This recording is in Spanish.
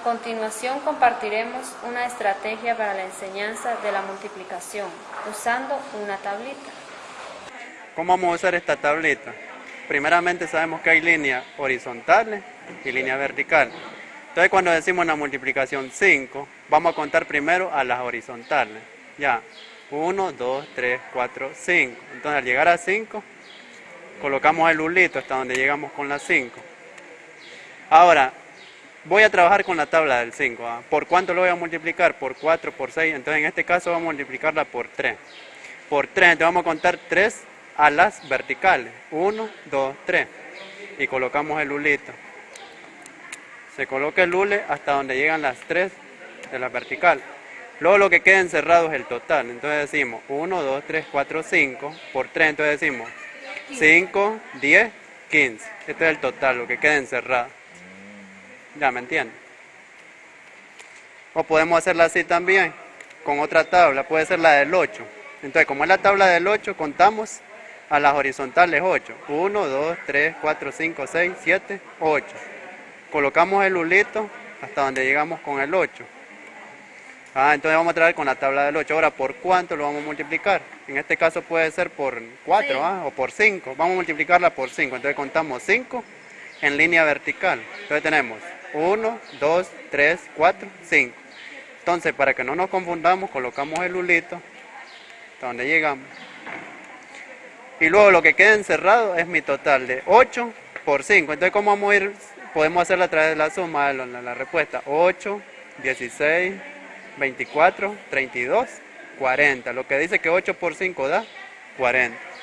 continuación compartiremos una estrategia para la enseñanza de la multiplicación usando una tablita. ¿Cómo vamos a usar esta tablita? Primeramente sabemos que hay líneas horizontales y línea vertical. Entonces cuando decimos una multiplicación 5, vamos a contar primero a las horizontales. Ya, 1, 2, 3, 4, 5. Entonces al llegar a 5, colocamos el ulito hasta donde llegamos con la 5. Ahora, voy a trabajar con la tabla del 5. ¿ah? ¿Por cuánto lo voy a multiplicar? Por 4, por 6. Entonces en este caso vamos a multiplicarla por 3. Por 3, entonces vamos a contar 3 a las verticales. 1, 2, 3. Y colocamos el ulito. Se coloca el hule hasta donde llegan las 3 de la vertical. Luego lo que queda encerrado es el total. Entonces decimos 1, 2, 3, 4, 5. Por 3, entonces decimos 5, 10, 15. Este es el total, lo que queda encerrado. ¿Ya me entienden? O podemos hacerla así también, con otra tabla. Puede ser la del 8. Entonces, como es la tabla del 8, contamos a las horizontales 8. 1, 2, 3, 4, 5, 6, 7, 8. Colocamos el hulito hasta donde llegamos con el 8. Ah, entonces vamos a traer con la tabla del 8. Ahora, ¿por cuánto lo vamos a multiplicar? En este caso puede ser por 4 ¿ah? o por 5. Vamos a multiplicarla por 5. Entonces contamos 5 en línea vertical. Entonces tenemos 1, 2, 3, 4, 5. Entonces, para que no nos confundamos, colocamos el hulito hasta donde llegamos. Y luego lo que queda encerrado es mi total de 8 por 5. Entonces, ¿cómo vamos a ir? Podemos hacerla a través de la suma de la, la respuesta. 8, 16, 24, 32, 40. Lo que dice que 8 por 5 da 40.